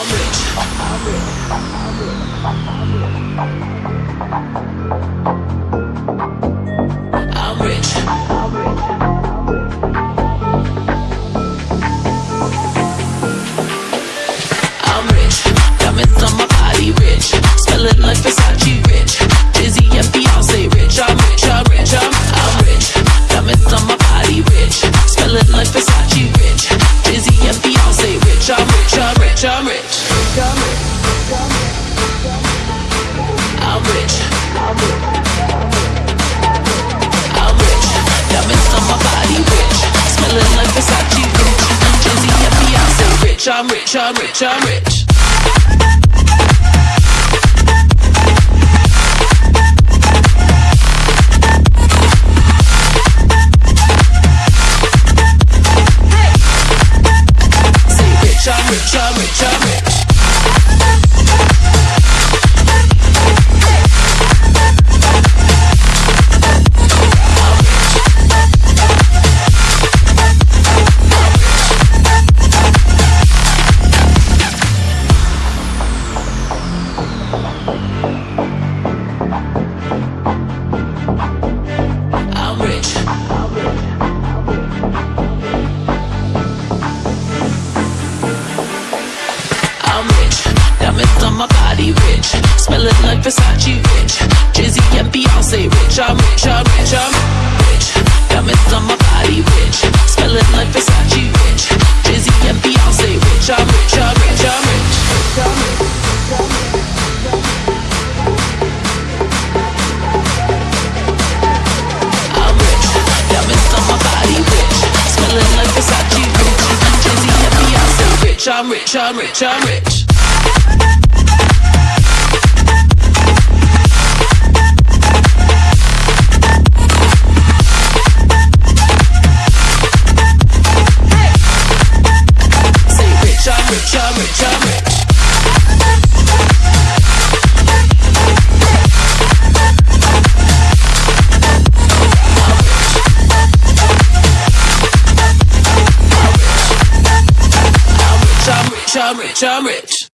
I'm rich. I'm rich. I'm I'm rich. I'm rich. I'm rich. Body, rich. Smelling like Versace, rich. Jay-Z and Beyonce, rich. I'm rich. I'm rich. I'm rich. Diamonds on my body, rich. Smelling like Versace, rich. Jay-Z and Beyonce, rich. I'm rich. I'm rich. I'm rich. I'm rich. I'm rich. I'm rich. I'm rich. Rich. I'm rich. I'm rich.